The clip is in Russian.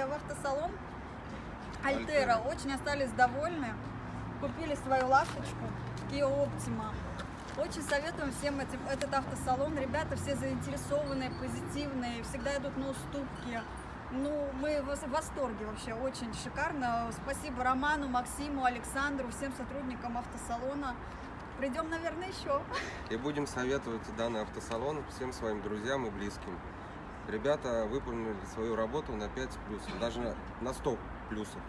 приехали в автосалон Альтера, очень остались довольны. Купили свою ласточку Kia Optima. Очень советуем всем этим, этот автосалон. Ребята все заинтересованные, позитивные, всегда идут на уступки. Ну, мы в восторге вообще, очень шикарно. Спасибо Роману, Максиму, Александру, всем сотрудникам автосалона. Придем, наверное, еще. И будем советовать данный автосалон всем своим друзьям и близким. Ребята выполнили свою работу на 5 плюсов, даже на 100 плюсов.